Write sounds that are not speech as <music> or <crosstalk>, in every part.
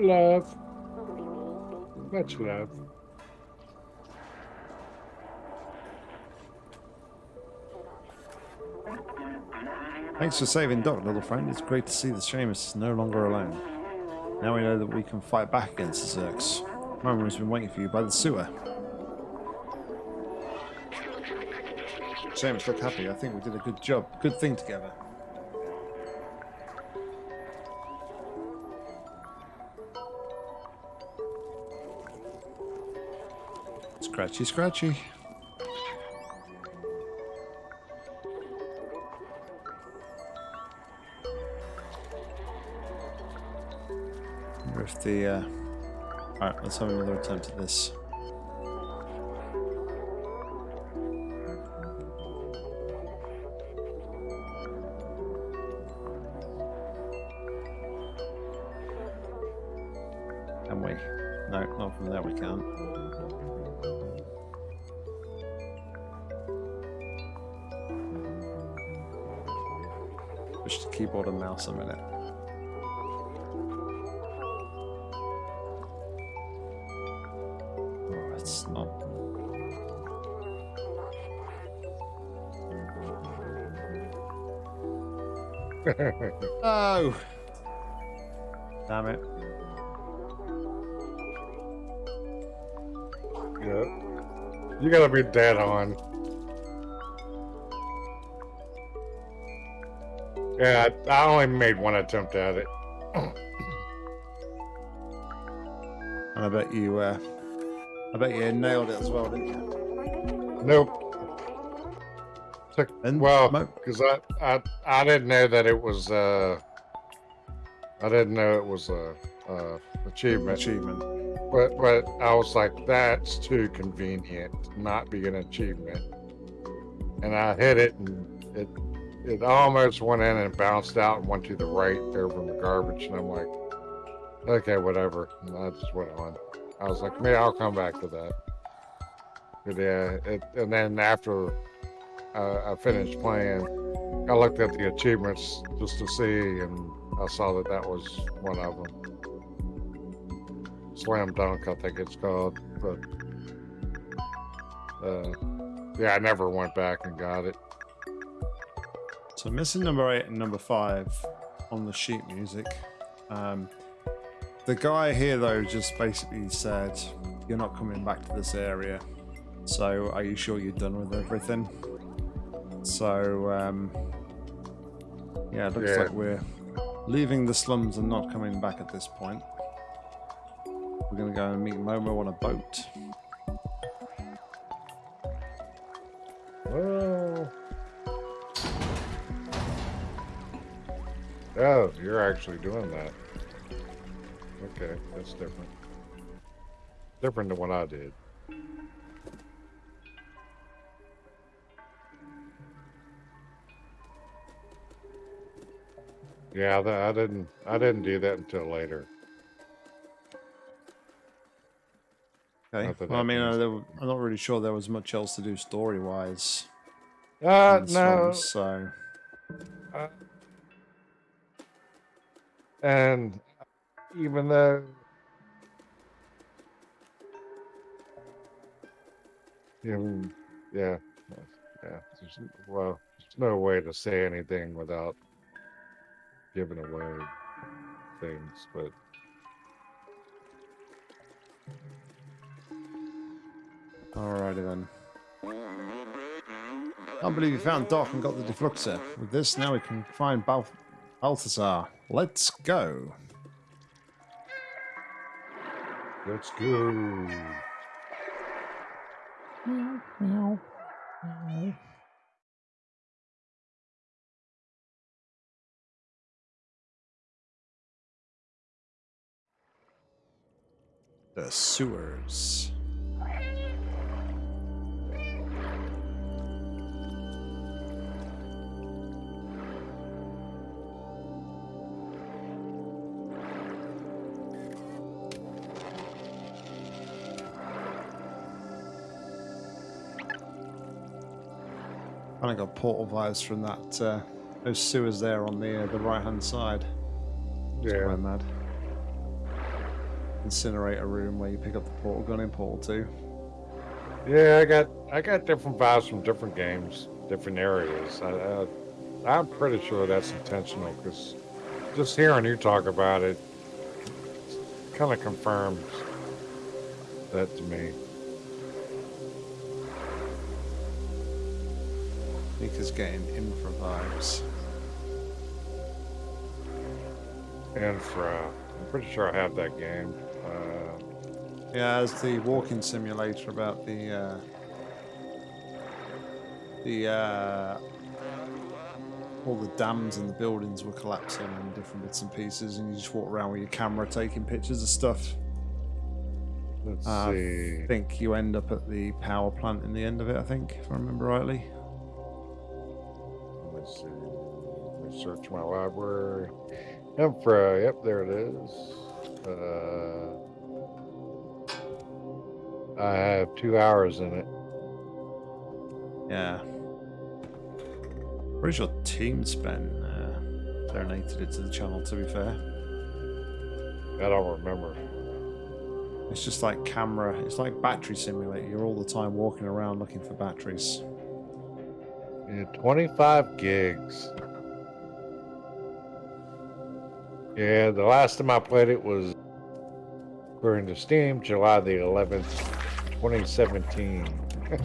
Love. Much love. Thanks for saving Doc, little friend. It's great to see the Seamus is no longer alone. Now we know that we can fight back against the Zurks. Mama has been waiting for you by the sewer. Seamus, look happy. I think we did a good job. Good thing together. Scratchy, scratchy. If the. Uh... Alright, let's have another attempt at this. You gotta be dead on. Yeah, I I only made one attempt at it. <coughs> And I bet you, uh, I bet you nailed it as well, didn't you? Nope. Took, And well, because I, I I didn't know that it was uh I didn't know it was a, uh achievement. achievement. But but I was like, that's too convenient to not be an achievement. And I hit it and it it almost went in and bounced out and went to the right over in the garbage. And I'm like, okay, whatever. And I just went on. I was like, maybe I'll come back to that. But yeah, it, and then after uh, I finished playing, I looked at the achievements just to see, and I saw that that was one of them. Slam Dunk, I think it's called. But uh, yeah, I never went back and got it. So missing number eight and number five on the sheet music. Um, the guy here though just basically said, "You're not coming back to this area." So are you sure you're done with everything? So um, yeah, it looks Yeah. like we're leaving the slums and not coming back at this point. We're gonna go and meet Momo on a boat. Oh. Oh, you're actually doing that. Okay, that's different. Different than what I did. Yeah, I didn't. I didn't do that until later. Okay. Well, I mean, means- I'm not really sure there was much else to do story-wise. Uh, no. slums, So Uh, and even though even, yeah yeah there's, well there's no way to say anything without giving away things but Alrighty then. Can't believe we found Doc and got the defluxer. With this, now we can find Bal- Balthazar. Let's go. let's go. The sewers. Kind of got portal vibes from that. Uh, those sewers there on the uh, the right hand side. yeah Quite mad. incinerator room where you pick up the portal gun in Portal 2. Yeah, I got I got different vibes from different games, different areas. I, I, I'm pretty sure that's intentional because just hearing you talk about it kind of confirms that to me. Mika's getting infra vibes. Infra. I'm pretty sure I have that game. Uh, Yeah, as the walking simulator about the uh, the uh, all the dams and the buildings were collapsing and different bits and pieces, and you just walk around with your camera taking pictures of stuff. let's Uh, see. I think you end up at the power plant in the end of it. I think, if I remember rightly. Let's see. Let me search my library. Infra. Yep, there it is. Uh, I have two hours in it. Yeah. Pretty your Team spent uh, donated it to the channel. To be fair. I don't remember. It's just like camera. It's like battery simulator. You're all the time walking around looking for batteries. Yeah, 25 gigs. Yeah, the last time I played it was according to Steam, July the 11th, 2017. <laughs>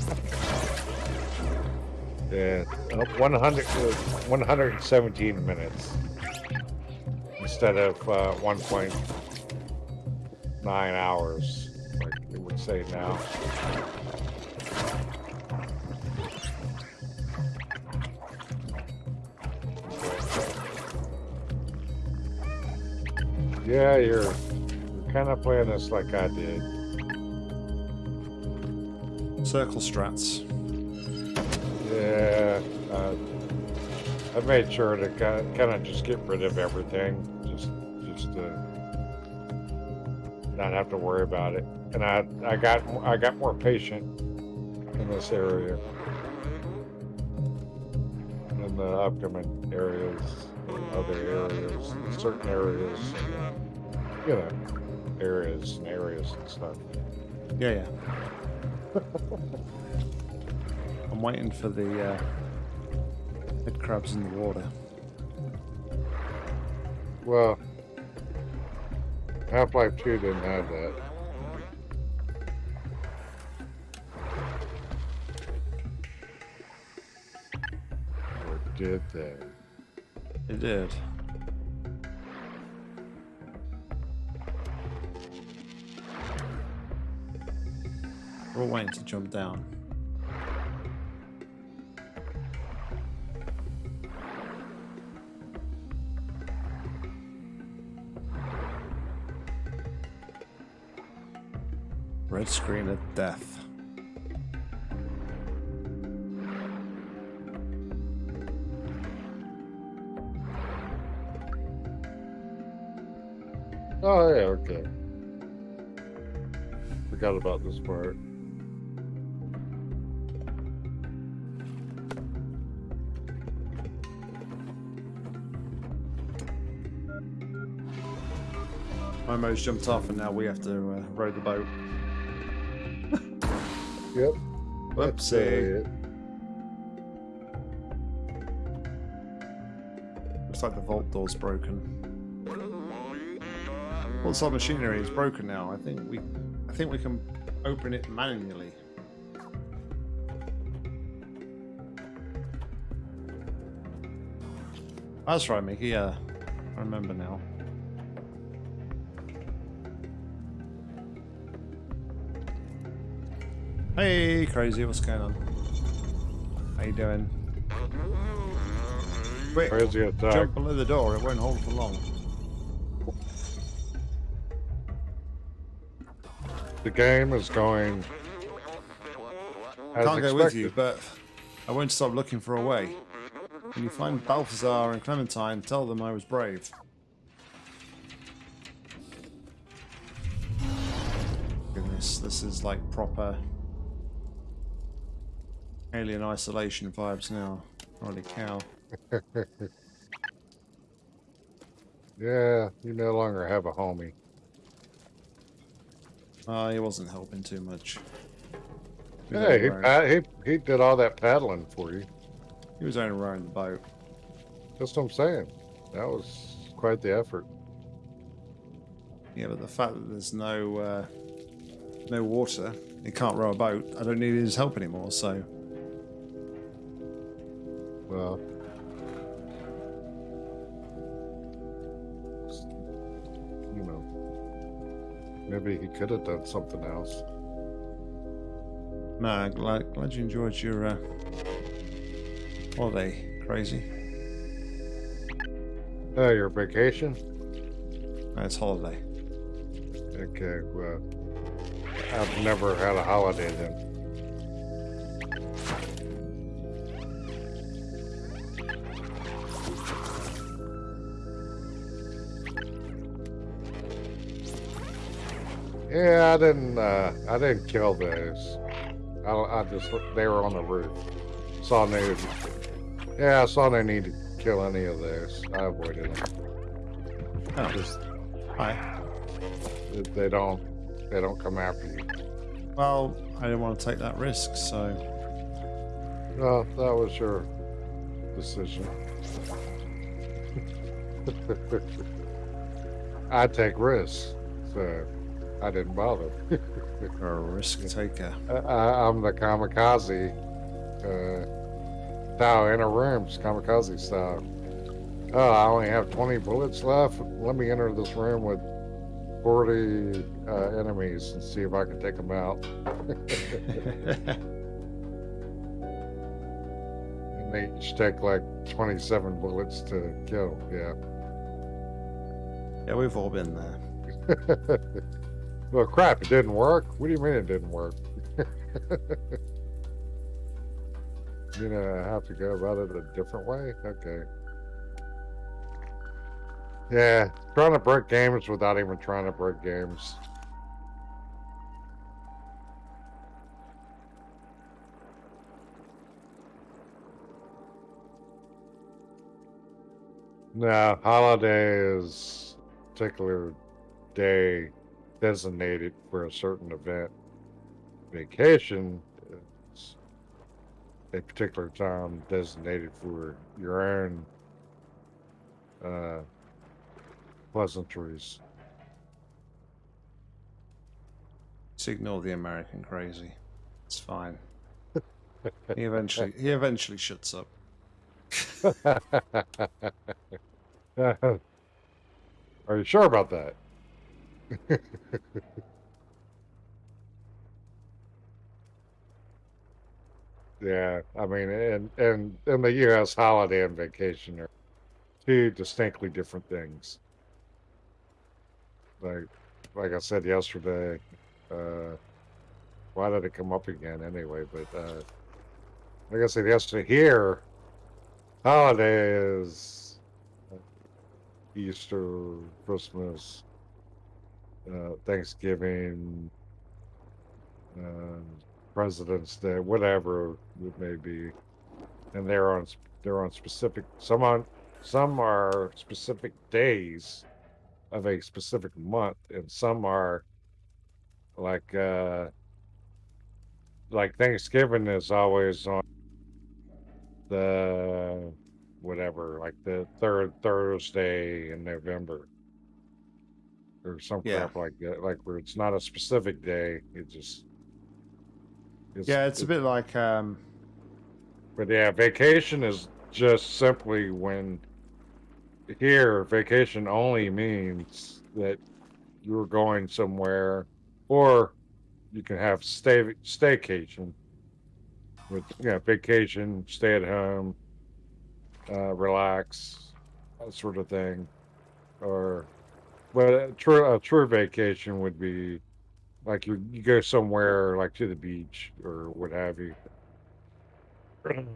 yeah, uh, 100, uh, 117 minutes instead of uh, 1.9 hours, like it would say now. Yeah, you're, you're kind of playing this like I did. Circle strats. Yeah, uh, I made sure to kind of just get rid of everything, just just to not have to worry about it. And I I got I got more patient in this area in the upcoming areas, other areas, certain areas, you know, areas and areas and stuff. Yeah, yeah. <laughs> I'm waiting for the uh, head crabs in the water. Well, Half Life 2 didn't have that. Or did they? It did. We're waiting to jump down. Red screen of death. Oh, yeah, okay. Forgot about this part. Momo's jumped off and now we have to uh, row the boat. <laughs> Yep. Whoopsie. Looks like the vault door's broken. Well, our machinery is broken now. I think we, I think we can open it manually. That's right, Mickey. Yeah, I remember now. Hey, crazy! What's going on? How you doing? Quick, Crazy attack. jump below the door. It won't hold for long. The game is going. As Can't go with you, but I won't stop looking for a way. When you find Balthazar and Clementine, tell them I was brave. Goodness, this is like proper alien isolation vibes now. Holy cow. <laughs> Yeah, you no longer have a homie. Uh, he wasn't helping too much. He Hey, he, he he did all that paddling for you. he was only rowing the boat. That's what I'm saying. That was quite the effort. Yeah, but the fact that there's no uh, no water, he can't row a boat. I don't need his help anymore. So Well, you know, maybe he could have done something else. no, glad glad you enjoyed your uh, holiday. Crazy. Oh, your vacation? No, it's holiday. Okay, well, I've never had a holiday then. Yeah, I didn't. Uh, I didn't kill those. I, I just they were on the roof. Saw no. Yeah, I saw no need to kill any of those. I avoided them. Oh, Just hi. they- don't. They don't come after you. Well, I didn't want to take that risk, so No, that was your decision. <laughs> I take risks, so I didn't bother. you're a risk taker. I, I'm the kamikaze. Uh, style in a rooms, kamikaze style. Oh, I only have 20 bullets left. Let me enter this room with 40 uh, enemies and see if I can take them out. <laughs> And they each take like 27 bullets to kill. Yeah. yeah, we've all been there. <laughs> well, crap, it didn't work. What do you mean it didn't work? <laughs> you know, I have to go about it a different way? Okay. Yeah, trying to break games without even trying to break games. No, holiday is particular day designated for a certain event. Vacation is a particular time designated for your own uh, pleasantries. Just ignore the American crazy. It's fine. <laughs> he eventually he eventually shuts up. <laughs> Are you sure about that? <laughs> yeah, I mean, and and and the U.S. holiday and vacation are two distinctly different things. Like, like I said yesterday, uh, why did it come up again anyway? But uh, like I said yesterday, here, holiday is Easter, Christmas, uh, Thanksgiving, uh, President's Day, whatever it may be, and they're on they're on specific. Some on some are specific days of a specific month, and some are like uh, like Thanksgiving is always on the whatever, like the third Thursday in November or some Yeah. crap like that. Like where it's not a specific day, it just it's, Yeah, it's a bit like um But yeah, vacation is just simply when here vacation only means that you're going somewhere, or you can have stay staycation. With you know, vacation, stay at home, uh, relax, that sort of thing, or but a true a true vacation would be like you you go somewhere like to the beach or what have you. <clears throat>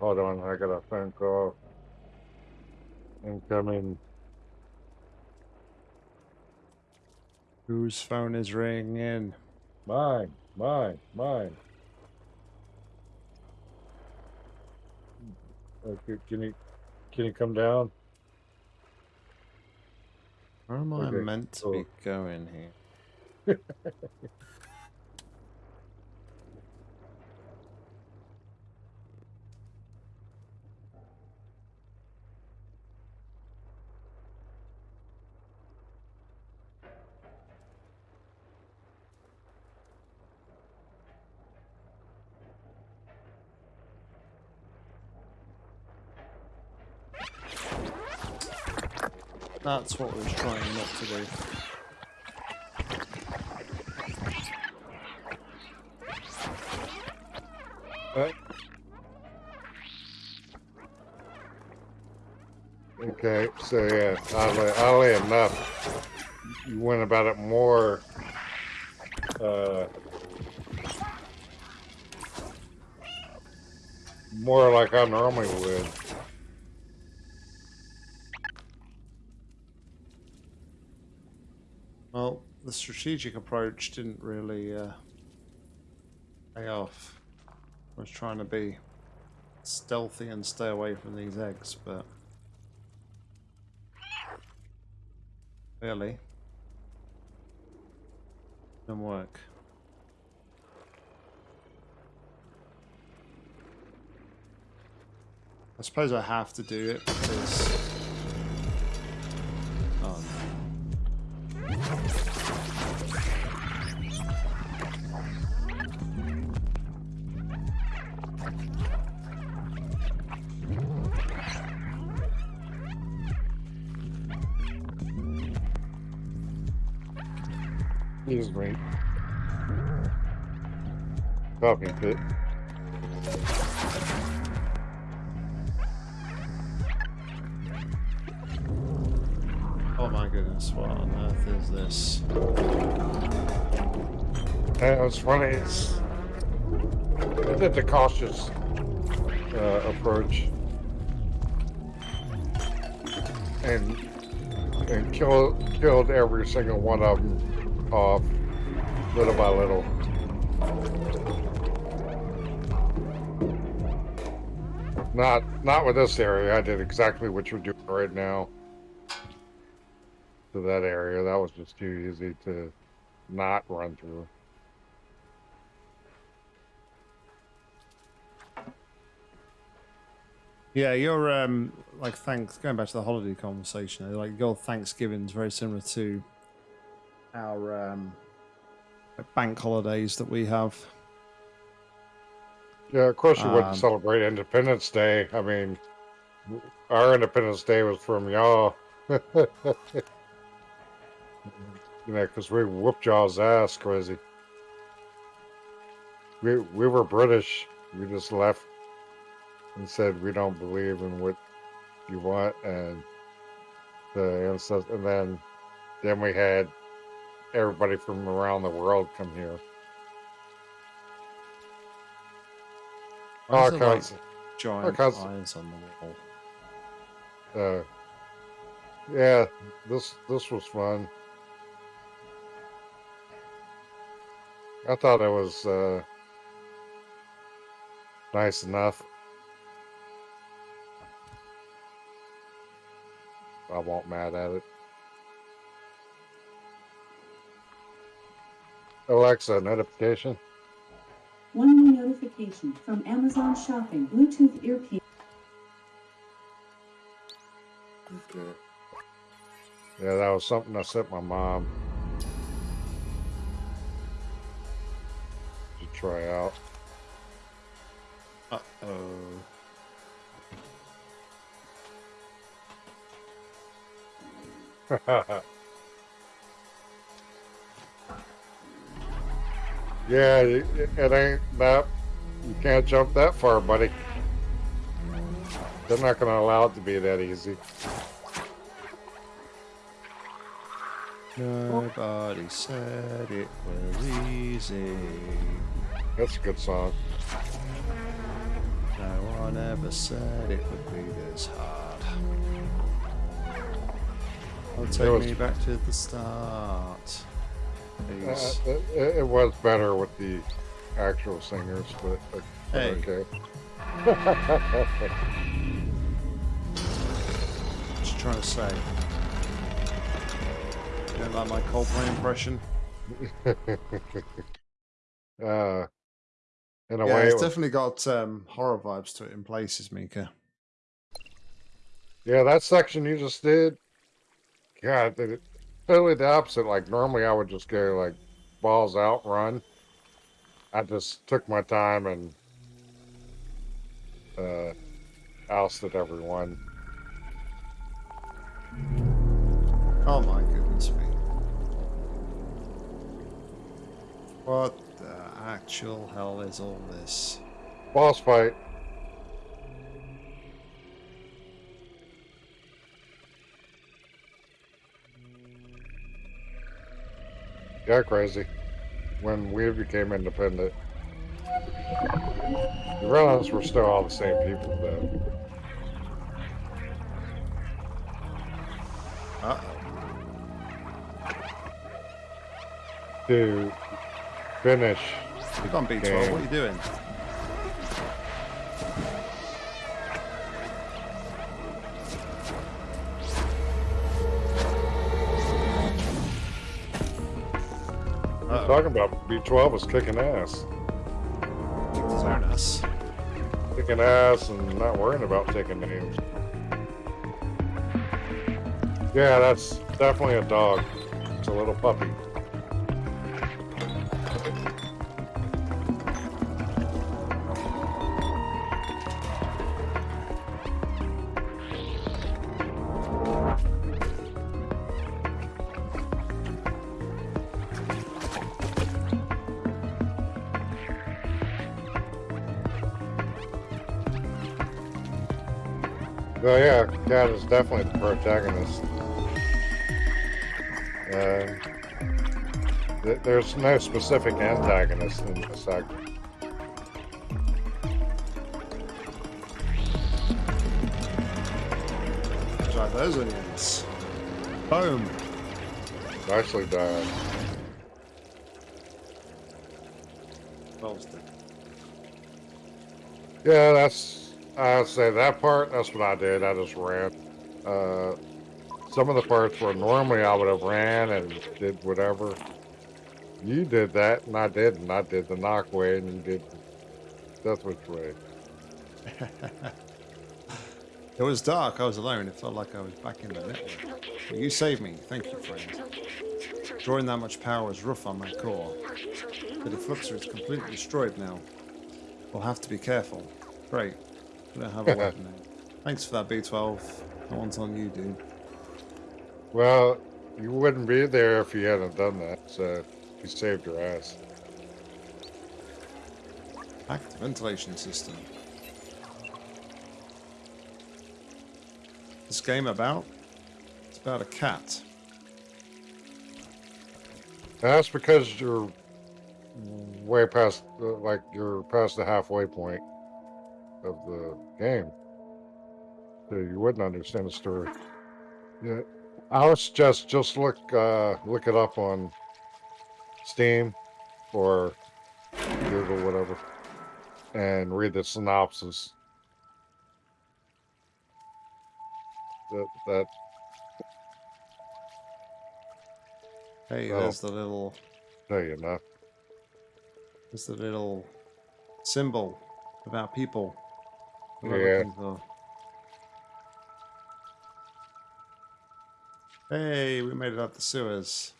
Hold on, I got a phone call. Incoming. whose phone is ringing. Mine, mine, mine. Okay, can you can you come down? Where am I Okay, meant to cool. be going here? <laughs> That's what we're trying not to do. Okay, so yeah, oddly, oddly enough, you went about it more. Uh, more like I normally would. Well, the strategic approach didn't really uh, pay off. I was trying to be stealthy and stay away from these eggs, but really didn't work. I suppose I have to do it because. Oh my goodness, what on earth is this? That was funny. It's I did the cautious uh, approach and and killed killed every single one of them off little by little. Not not with this area. I did exactly what you're doing right now. To that area, that was just too easy to not run through. Yeah, your um like thanks going back to the holiday conversation, like your Thanksgiving's very similar to our um like bank holidays that we have. Yeah, of course you Um, wouldn't celebrate Independence Day. I mean, our Independence Day was from y'all. <laughs> you know, because we whooped y'all's ass crazy. We we were British. We just left and said we don't believe in what you want, and the and then then we had everybody from around the world come here. Why is there, like, giant eyes on the wall. Uh, yeah, this this was fun. I thought it was uh, nice enough. I won't mad at it. Alexa, notification. Notification from Amazon Shopping Bluetooth earpiece. Okay. Yeah, that was something I sent my mom to try out. Uh oh. <laughs> yeah, it, it ain't that. You can't jump that far, buddy. They're not going to allow it to be that easy. Nobody said it was easy. That's a good song. No one ever said it would be this hard. I'll take was- me back to the start. Uh, it- it was better with the actual singers, but, but Hey. okay. <laughs> You trying to say? You don't like my Coldplay impression? <laughs> uh, in a yeah, way, it's it was- definitely got um, horror vibes to it in places, Mika. yeah, that section you just did. God, did it totally the opposite. Like normally, I would just go like balls out, run. I just took my time and uh, ousted everyone. Oh my goodness me. What the actual hell is all this? Boss fight. Yeah, crazy. When we became independent, you realize we're still all the same people, though. Uh To finish, oh. Come on, B12, Okay. what are you doing? Talking about B12 was kicking ass. Kicked his ass. Kicking ass and not worrying about taking names. Yeah, that's definitely a dog. It's a little puppy. Definitely the protagonist. Uh, th- there's no specific antagonist in this act. Try those onions. Boom. Nicely done. Balls dead. Yeah, that's I'd say that part. That's what I did. I just ran. Uh, some of the parts where normally I would have ran and did whatever. You did that, and I didn't. I did the knock way, and you did death which way. It was dark, I was alone. It felt like I was back in the network. But you saved me. Thank you, friend. Drawing that much power is rough on my core. The defluxer is completely destroyed now. We'll have to be careful. Great. We don't have a <laughs> weapon now. Thanks for that, B12. That one's on you, dude. Well, you wouldn't be there if you hadn't done that. So you saved your ass. Hacked ventilation system. This game about? It's about a cat. That's because you're way past, like you're past the halfway point of the game, so you wouldn't understand the story. Yeah, I would suggest just look uh, look it up on Steam or Google, whatever, and read the synopsis. That that Hey, Oh. there's the little tell you enough. there's the little symbol about people. What am I Yeah. Hey, we made it up the sewers.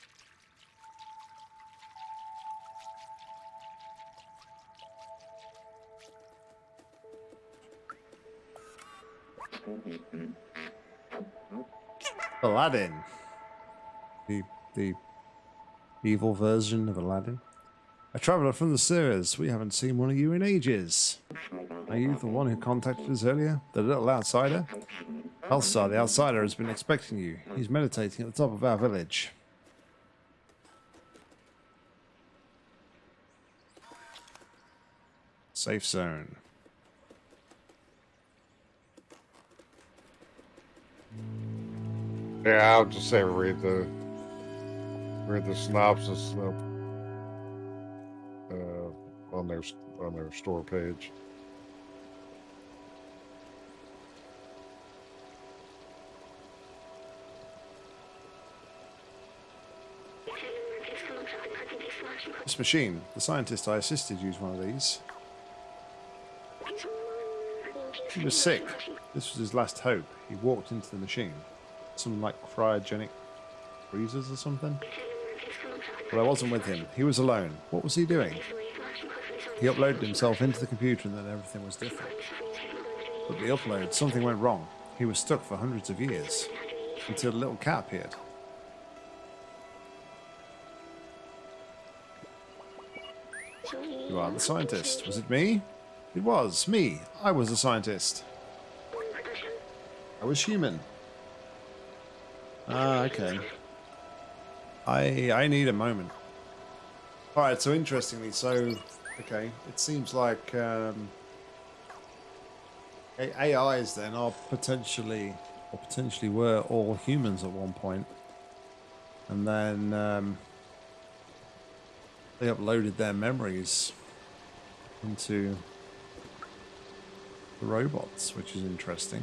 Aladdin. The the evil version of Aladdin. A traveler from the sewers. We haven't seen one of you in ages. Are you the one who contacted us earlier? The little outsider? Elsar, the outsider, has been expecting you. He's meditating at the top of our village. Safe zone. Yeah, I'll just say read the read the synopsis uh, on their on their store page. Machine, the scientist I assisted used one of these. He was sick. This was his last hope. He walked into the machine. Some like cryogenic freezers or something. But I wasn't with him. He was alone. What was he doing? He uploaded himself into the computer and then everything was different. But the upload, something went wrong. He was stuck for hundreds of years until a little cat appeared. You are the scientist. Was it me? It was me. I was a scientist. I was human. Ah, okay. I I need a moment. All right. So interestingly, so okay, it seems like um, AIs then are potentially or potentially were all humans at one point, and then um, they uploaded their memories into the robots, which is interesting.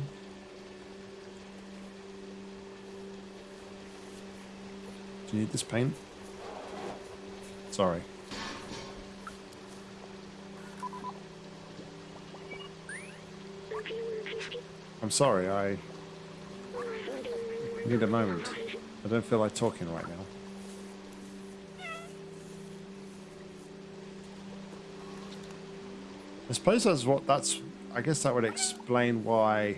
Do you need this paint? Sorry. I'm sorry, I need a moment. I don't feel like talking right now. I suppose that's what that's I guess that would explain why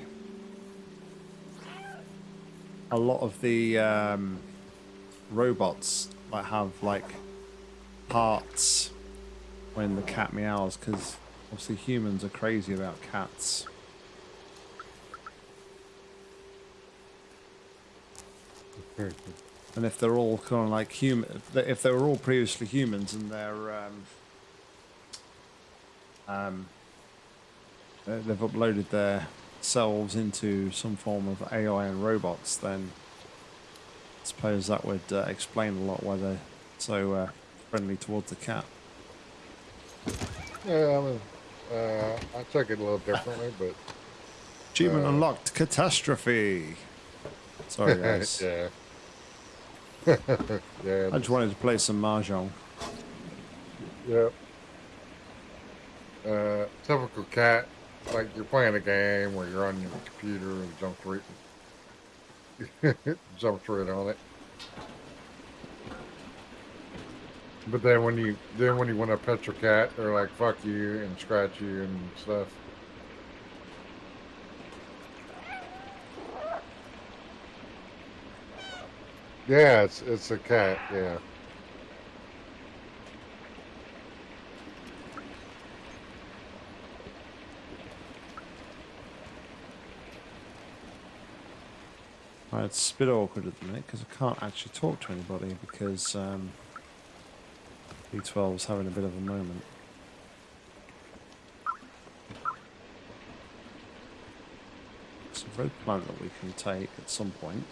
a lot of the um, robots like have like hearts when the cat meows because obviously humans are crazy about cats. And if they're all kind of like human, if they were all previously humans and they're um, um, they've uploaded their selves into some form of AI and robots, then I suppose that would uh, explain a lot why they're so uh, friendly towards the cat. Yeah, I mean, uh, I took it a little differently, but Achievement Uh, unlocked, catastrophe. Sorry <laughs> guys. yeah. <laughs> yeah. I just wanted to play some mahjong. Yep. Uh, typical cat, like you're playing a game where you're on your computer and jump right, jumps right on it. But then when you then when you want to pet your cat, they're like fuck you and scratch you and stuff. Yeah, it's it's a cat. Yeah. Right, it's a bit awkward at the minute because I can't actually talk to anybody because um, B12 is having a bit of a moment. It's a red plant that we can take at some point.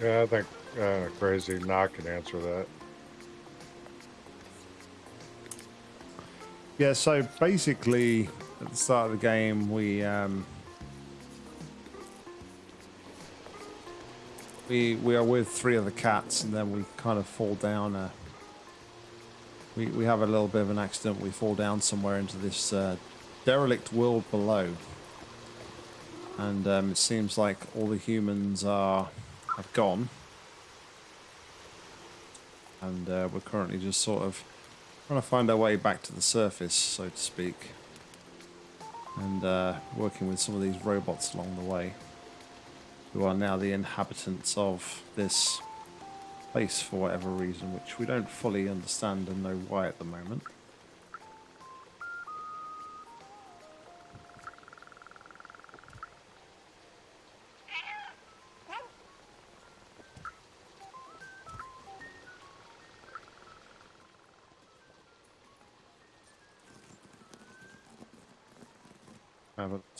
Yeah, I think uh, Crazy Knock can answer that. Yeah, so basically, at the start of the game, we um, we we are with three other cats, and then we kind of fall down. A, we we have a little bit of an accident. We fall down somewhere into this uh, derelict world below, and um, it seems like all the humans are have gone, and uh, we're currently just sort of trying to find our way back to the surface, so to speak, and uh, working with some of these robots along the way, who are now the inhabitants of this place for whatever reason, which we don't fully understand and know why at the moment.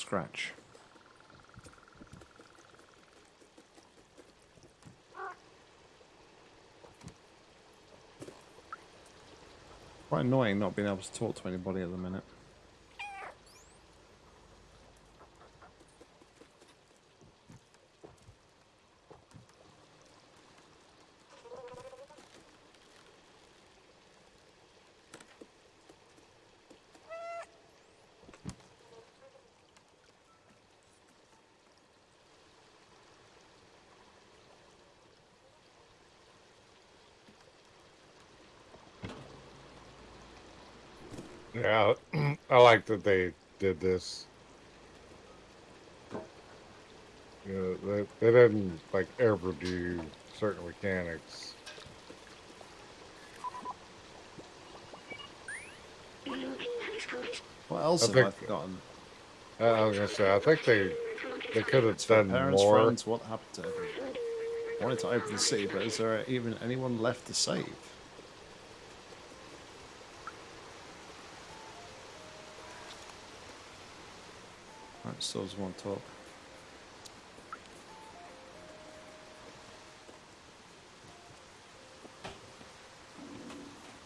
Scratch. Quite annoying not being able to talk to anybody at the minute. Yeah, <clears throat> I like that they did this. You know, they, they didn't like ever do certain mechanics. What else I have I think- forgotten? Uh, I was gonna say, I think they they could have done parents, more. friends, what happened to everyone? I wanted to open the city, but is there even anyone left to save? Still want to talk.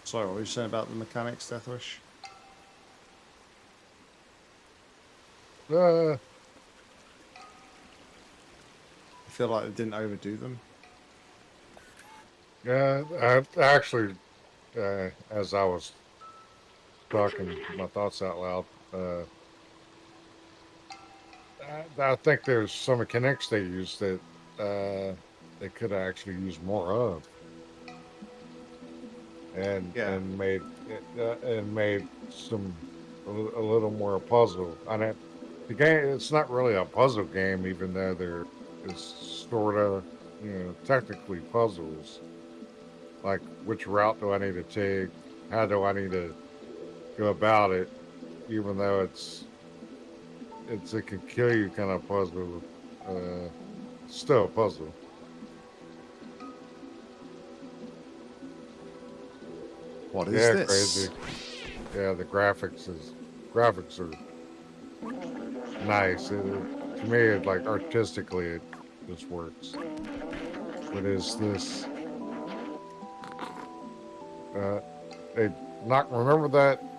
Sorry, what were you saying about the mechanics, Deathwish? Uh, I feel like they didn't overdo them. yeah, I actually, uh, as I was talking my thoughts out loud, uh, I, I think there's some mechanics they use that uh, they could have actually use more of, and Yeah. and made uh, and made some a, a little more puzzle. I mean, the game it's not really a puzzle game, even though there is sort of you know technically puzzles. Like which route do I need to take? How do I need to go about it? Even though it's it's a can kill you kind of puzzle. Uh, still a puzzle. What is yeah, this? crazy. Yeah, the graphics is graphics are nice. It, it- to me, it like artistically, it just works. What is this? Uh, they not remember. That.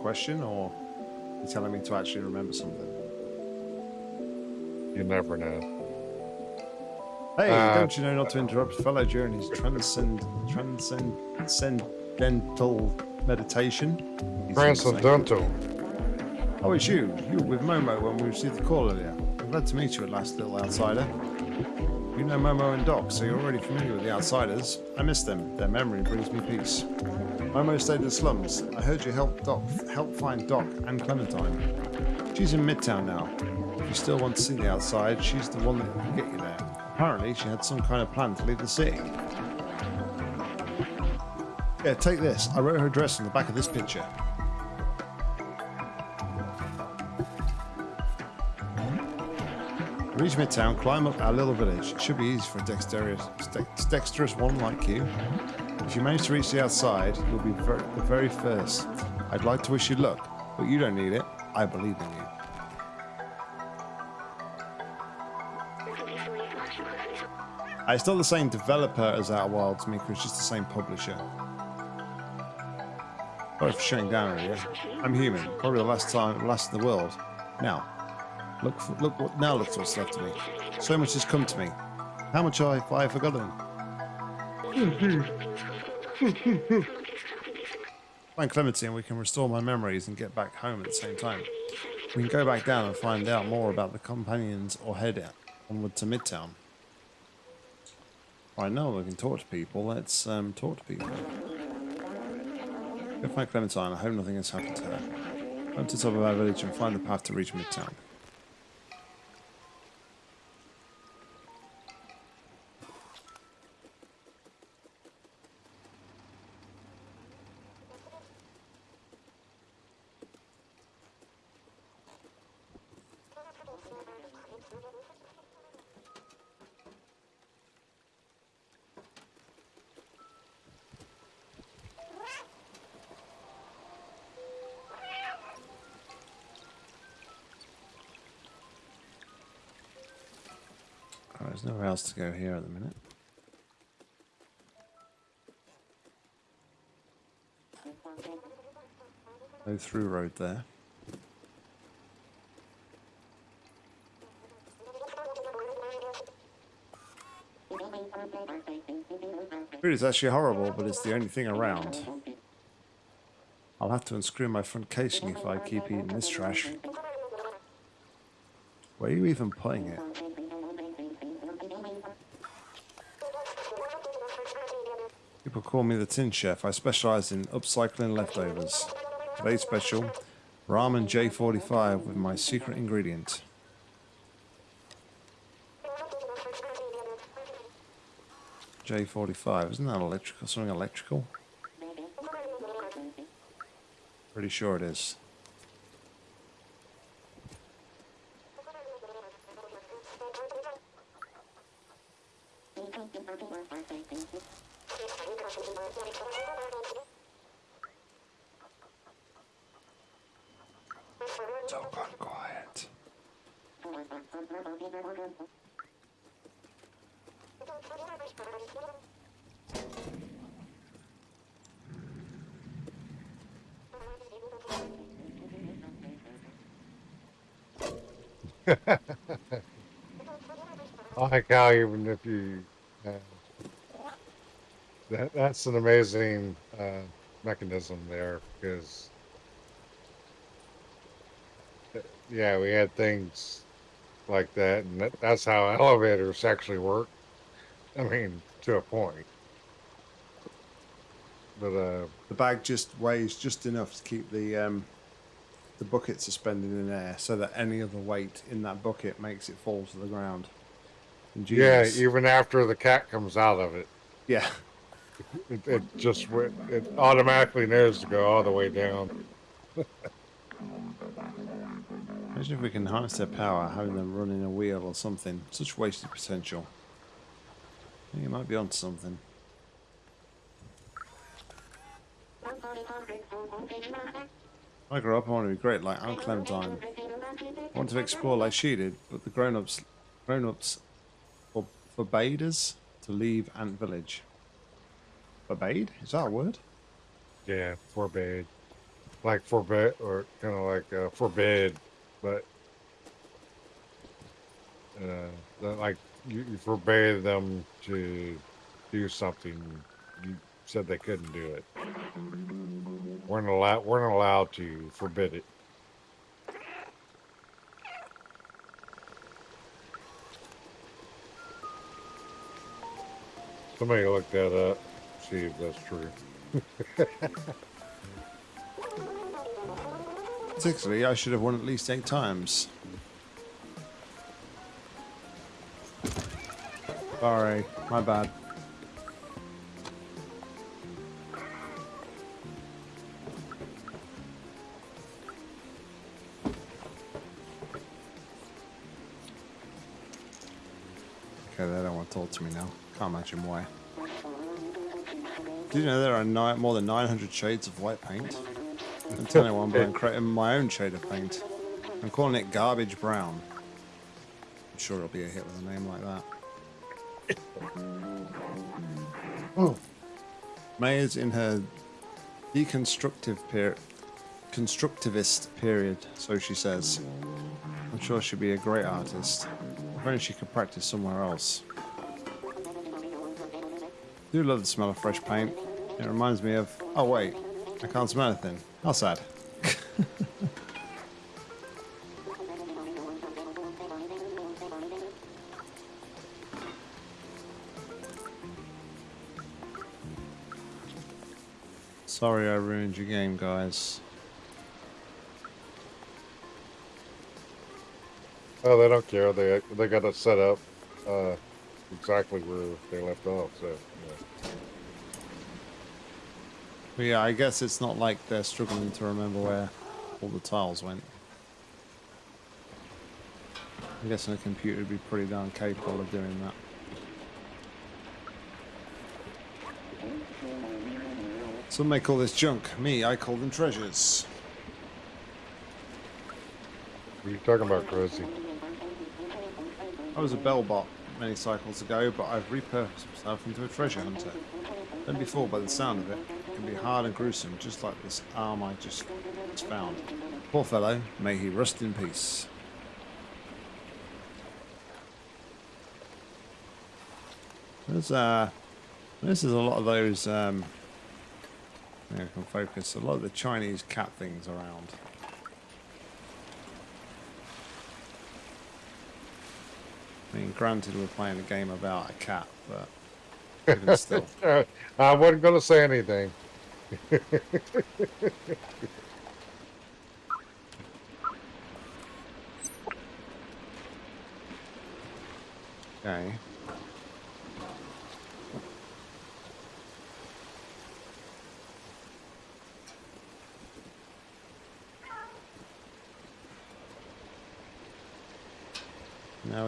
Question, or are you telling me to actually remember something? You never know. Hey, Uh, don't you know not to interrupt fellow during his transcend, transcendental meditation? He seems to say. Transcendental. Oh, it's you. You were with Momo when we received the call earlier. I'm glad to meet you at last, little outsider. You know Momo and Doc, so you're already familiar with the outsiders. I miss them. Their memory brings me peace. Momo stayed in the slums. I heard you helped Doc help find Doc and Clementine. She's in Midtown now. If you still want to see the outside, she's the one that can get you there. Apparently, she had some kind of plan to leave the city. Yeah, take this. I wrote her address on the back of this picture. Reach Midtown, climb up our little village. It should be easy for a dexterous, dexterous one like you. If you manage to reach the outside, you'll be the very first. I'd like to wish you luck, but you don't need it. I believe in you. Uh, It's not the same developer as Outer Wilds, Mika. It's just the same publisher. Sorry for shutting down earlier. I'm human. Probably the last time, last in the world. Now, look, for, look what now looks what's left of me. So much has come to me. How much have I forgotten? Find Clementine, and we can restore my memories and get back home at the same time. We can go back down and find out more about the companions or head out onward to Midtown. Right now we can talk to people. Let's um, talk to people. Go find Clementine. I hope nothing has happened to her. Go to the top of our village and find the path to reach Midtown. Else to go here at the minute. No through road there. Food is actually horrible, but it's the only thing around. I'll have to unscrew my front casing if I keep eating this trash. Where are you even putting it? Call me the tin chef. I specialize in upcycling leftovers. Today's special, ramen J45 with my secret ingredient. J45, isn't that electrical? Something electrical? Pretty sure it is. So gone quiet. Even if you, uh, that that's an amazing uh, mechanism there because, yeah, we had things like that, and that, that's how elevators actually work. I mean, to a point. But uh, The bag just weighs just enough to keep the um, the bucket suspended in air, so that any other weight in that bucket makes it fall to the ground. Yeah, even after the cat comes out of it, yeah. <laughs> it, it just it automatically knows to go all the way down. <laughs> Imagine if we can harness their power, having them running a wheel or something. Such wasted potential. I think you might be onto something. When I grow up, I want to be great like Aunt Clementine. I want to explore like she did, but the grown-ups, grown-ups, forbade us to leave Ant Village. Forbade? Is that a word? Yeah, forbade, like forbid, or kind of like uh, forbid, but uh, like you, you forbade them to do something. You said they couldn't do it. weren't allowed. weren't allowed to forbid it. Somebody look that up. See if that's true. Particularly, I should have won at least eight times. Sorry, my bad. Okay, they don't want to talk to me now. Can't imagine why. Did you know there are ni- more than 900 shades of white paint? I'm telling one, but I'm creating my own shade of paint. I'm calling it garbage brown. I'm sure it'll be a hit with a name like that. Oh. May is in her deconstructive period, constructivist period, so she says. I'm sure she'd be a great artist. If only she could practice somewhere else. Do love the smell of fresh paint. It reminds me of. Oh wait, I can't smell anything. How sad. <laughs> Sorry I ruined your game, guys. Oh, they don't care. They they got it set up uh, exactly where they left off. So yeah. But yeah, I guess it's not like they're struggling to remember where all the tiles went. I'm guessing a computer would be pretty darn capable of doing that. Some may call this junk. Me, I call them treasures. what are you talking about, Rosie? I was a bell bot. Many cycles ago, but I've repurposed myself into a treasure hunter. Don't be fooled by the sound of it. It can be hard and gruesome, just like this arm I just, found. Poor fellow, may he rest in peace. There's uh, this is a lot of those. Um, yeah, I can focus. A lot of the Chinese cat things around. I mean, granted, we're playing a game about a cat, but <laughs> even still. I wasn't going to say anything. Okay.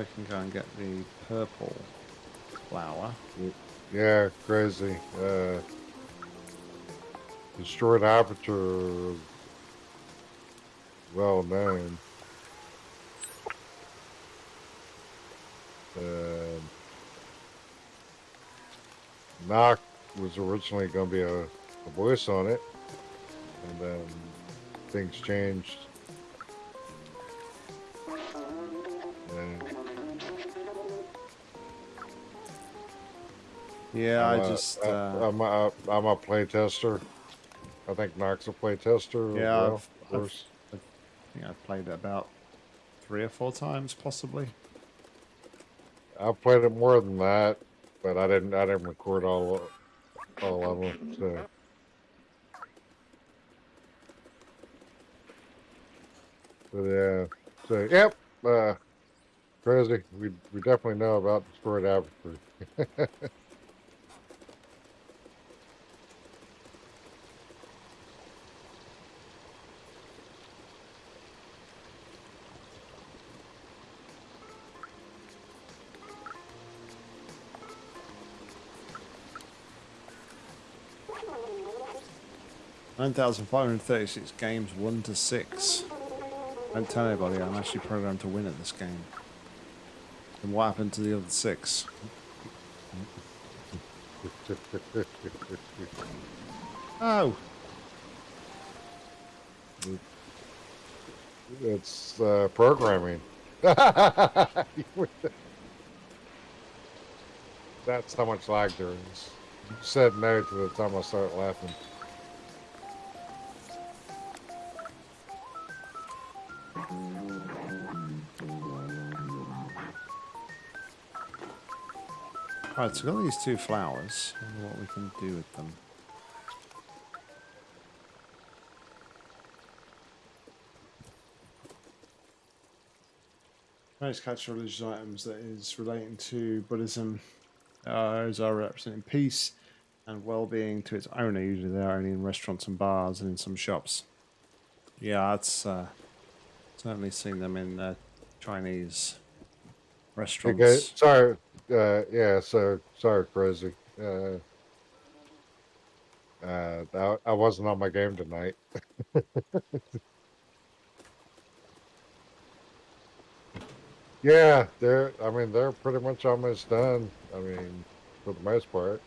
We can go and get the purple flower. Yeah, crazy. Uh, destroyed aperture, well known. Uh, Knock was originally going to be a, a voice on it, and then things changed. Yeah, I'm just. Uh, I'm, a, I'm a play tester. I think Knock's a play tester. Yeah, well, I've, I've, i think I've played it about three or four times, possibly. I've played it more than that, but I didn't. I didn't record all all of them. So. But yeah, so yep, uh, crazy. We we definitely know about destroyed Aperture. <laughs> 9,536 games, 1 to 6. Don't tell anybody I'm actually programmed to win at this game. And what happened to the other six? <laughs> oh! It's uh, programming. <laughs> That's how much lag there is. You said no to the time I start laughing. So we've got these two flowers. I wonder what we can do with them. Most catch religious items that is relating to Buddhism. Uh, those are representing peace and well-being to its owner. Usually, they're only in restaurants and bars and in some shops. Yeah, that's uh, certainly seen them in uh, Chinese restaurants. Okay, sorry. Uh, yeah, so sorry, crazy. Uh, uh, I, I wasn't on my game tonight. <laughs> yeah, they're. I mean, they're pretty much almost done. I mean, for the most part.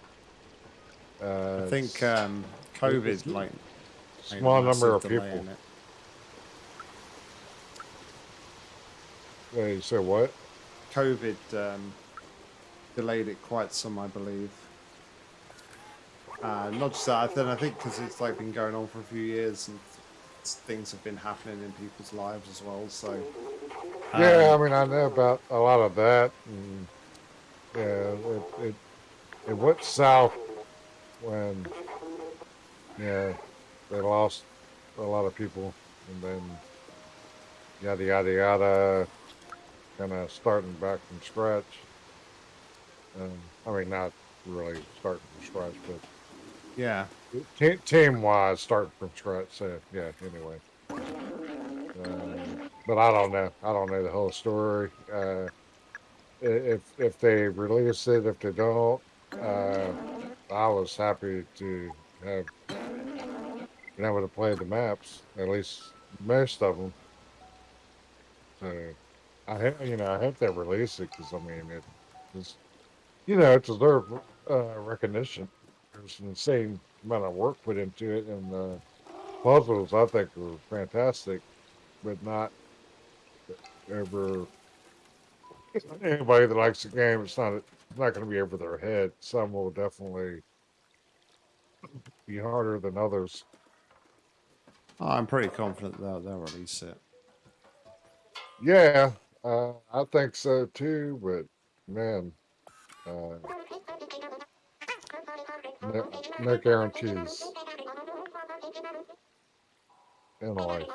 Uh, I think um, COVID like small number of people. Wait, so what? COVID um, delayed it quite some, I believe. Uh, not just that, then I think because it's like been going on for a few years and things have been happening in people's lives as well. So Yeah, I um, mean, I know about a lot of that. And, yeah, it, it it went south when yeah they lost a lot of people, and then yada yada yada, kind of starting back from scratch. Um, I mean, not really starting from scratch, but yeah, Te- team wise, starting from scratch. So yeah. Anyway, uh, but I don't know. I don't know the whole story. Uh, if if they release it, if they don't, uh, I was happy to have been able to play the maps, at least most of them. So I hope you know I hope they release it because I mean it 'Cause, you know, it deserves uh, recognition. There's an insane amount of work put into it, and the puzzles I think were fantastic, but not ever. Anybody that likes the game, it's not it's not going to be over their head. Some will definitely be harder than others. Oh, I'm pretty confident they'll, they'll release it. Yeah, uh, I think so too. But man, uh, Uh, no, no guarantees in life.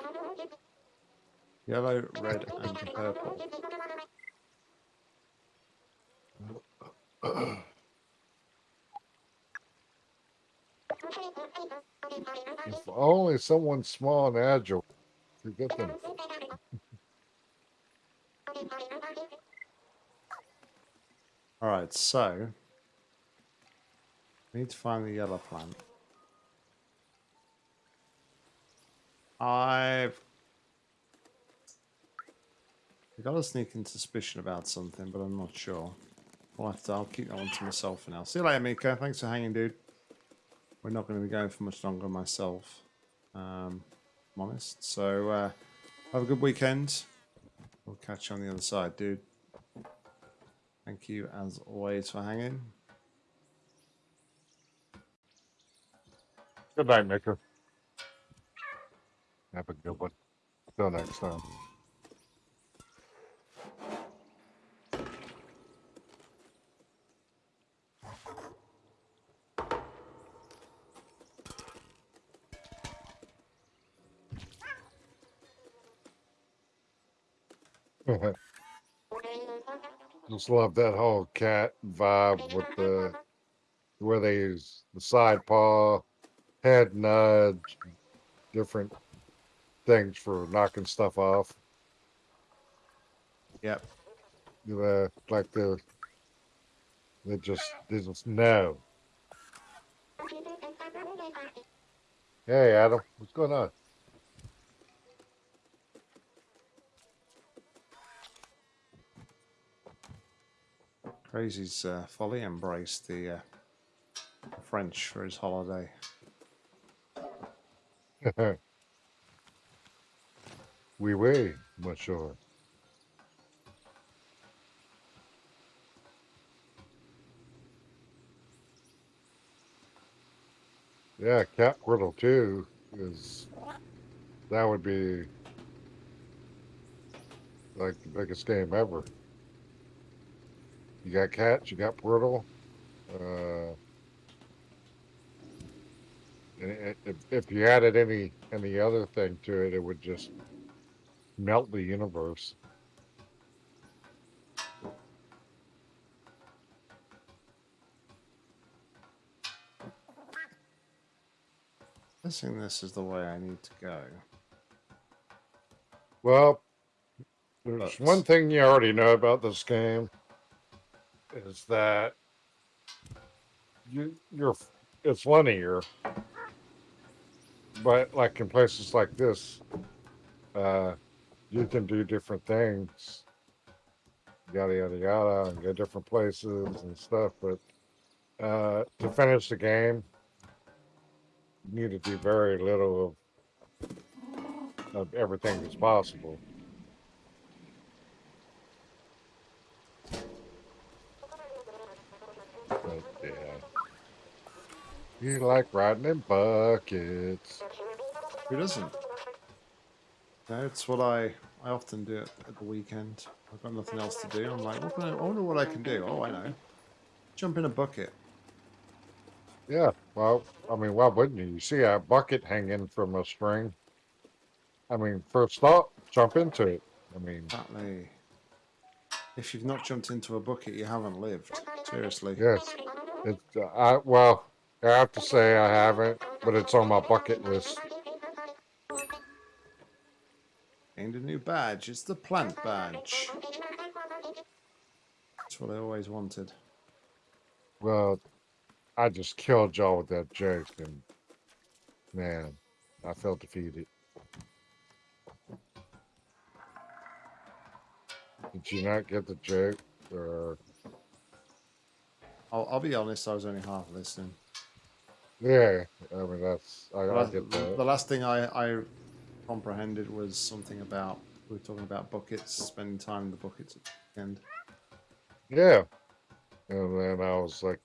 Yellow, red, and purple. If only someone small and agile could get them. All right, so we need to find the yellow plant. I've I got a sneaking suspicion about something, but I'm not sure. I'll have to. I'll keep that one to myself for now. See you later, Mika. Thanks for hanging, dude. We're not going to be going for much longer myself. Um, I'm honest. So uh, have a good weekend. We'll catch you on the other side, dude. Thank you as always for hanging. Good night, Mika. Have a good one. Till next time. Oh, Just love that whole cat vibe with the where they use the side paw, head nudge, different things for knocking stuff off. Yep. Uh, like the they just they just know. Hey Adam, what's going on? Crazy's uh, folly embraced the uh, French for his holiday. <laughs> oui, oui, monsieur. Yeah, Cat Portal 2 is that would be like the biggest game ever. You got cats, you got Portal. Uh, and if, if you added any any other thing to it, it would just melt the universe. Guessing this is the way I need to go. Well, there's one thing you already know about this game is that you you're it's linear, but like in places like this, uh, you can do different things, yada yada yada, and go different places and stuff. But uh, to finish the game, you need to do very little of of everything that's possible. But yeah. You like riding in buckets. Who doesn't? That's what I I often do at, at the weekend. I've got nothing else to do. I'm like, what can I, I wonder what I can do. Oh, I know. Jump in a bucket. Yeah, well, I mean, why wouldn't you? You see a bucket hanging from a string. I mean, first thought, jump into it. I mean, Exactly. If you've not jumped into a bucket, you haven't lived. Seriously. yes. It, uh, I, well, I have to say I haven't, but it's on my bucket list. Gained a new badge. It's the plant badge. That's what I always wanted. Well, I just killed y'all with that joke, and man, I felt defeated. Did you not get the joke? Or I'll, I'll be honest. I was only half listening. Yeah, I mean that's I, The I last, get the last thing I, I comprehended was something about we were talking about buckets, spending time in the buckets at the end. Yeah, and then I was like,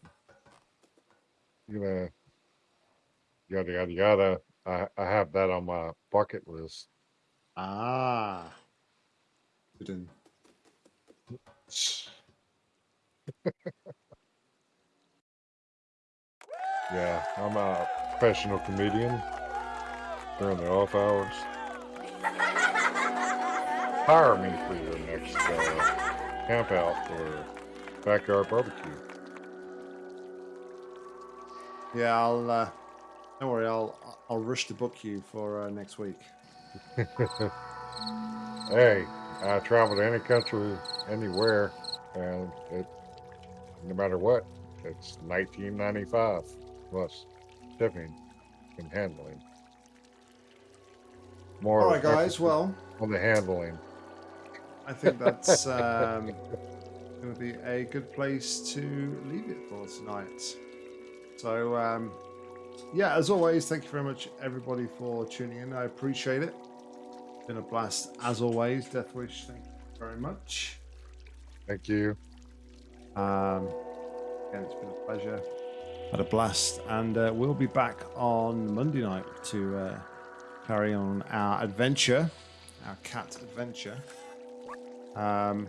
you know, yada yada yada. I I have that on my bucket list. Ah. Didn't. <laughs> Yeah, I'm a professional comedian during the off hours. Hire me for your next uh, camp out or backyard barbecue. Yeah, I'll. Uh, don't worry. I'll I'll rush to book you for uh, next week. <laughs> Hey, I travel to any country, anywhere, and it, no matter what, it's 1995 plus shipping and handling. More All right, guys. Well, on the handling. I think that's <laughs> um, going to be a good place to leave it for tonight. So, um, yeah, as always, thank you very much, everybody, for tuning in. I appreciate it. Been a blast as always. Deathwish, thank you very much. Thank you. Um, again, it's been a pleasure. Had a blast, and uh, we'll be back on Monday night to uh, carry on our adventure, our cat adventure. Um,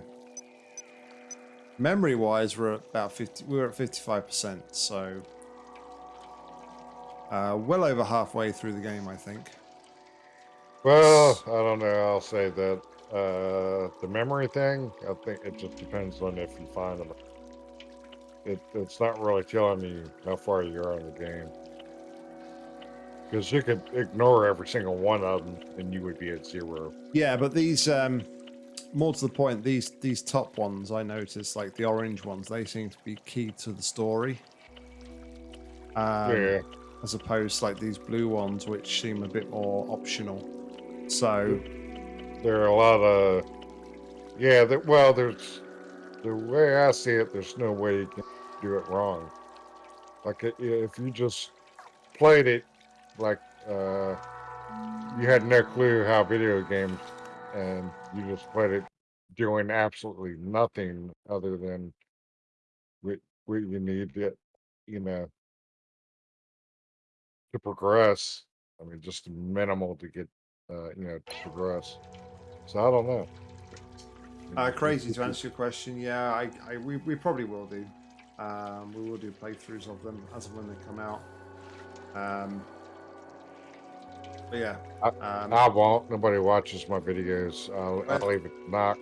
memory-wise, we're at about fifty. We're at fifty-five percent, so uh, well over halfway through the game, I think. Well, I don't know. I'll say that uh, the memory thing. I think it just depends on if you find them. It, it's not really telling you how far you are in the game. Because you could ignore every single one of them, and you would be at zero. Yeah, but these, um, more to the point, these these top ones I noticed, like the orange ones, they seem to be key to the story. Um, yeah, As opposed to like these blue ones, which seem a bit more optional. So there are a lot of. Yeah, there, well, there's the way I see it. There's no way you can do it wrong. Like if you just played it, like uh, you had no clue how video games, and you just played it doing absolutely nothing other than what what you need to, you know, to progress. I mean, just minimal to get, uh, you know, to progress. So I don't know. Uh, crazy to answer your question. Yeah, I, I we, we probably will do. Um, we will do playthroughs of them as and when they come out. Um, but yeah, um, I won't. Nobody watches my videos. I'll, Well- I'll leave it knock.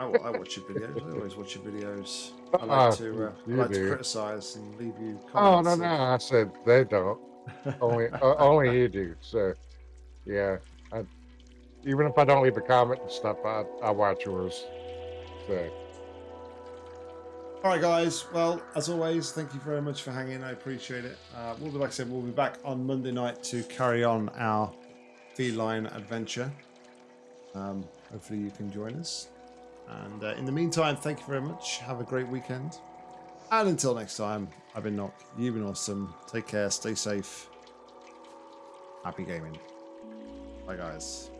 I, I watch your videos. I always watch your videos. I like to uh, I like to criticize and leave you comments. Oh no, no! I said they don't. Only, <laughs> uh, only you do. So, yeah. I, even if I don't leave a comment and stuff, I I watch yours. So, All right, guys. Well, as always, thank you very much for hanging. I appreciate it. Uh, we'll be, like I said, we'll be back on Monday night to carry on our feline adventure. Um, hopefully, you can join us. And uh, in the meantime, thank you very much. Have a great weekend. And until next time, I've been Knock. You've been awesome. Take care. Stay safe. Happy gaming. Bye, guys.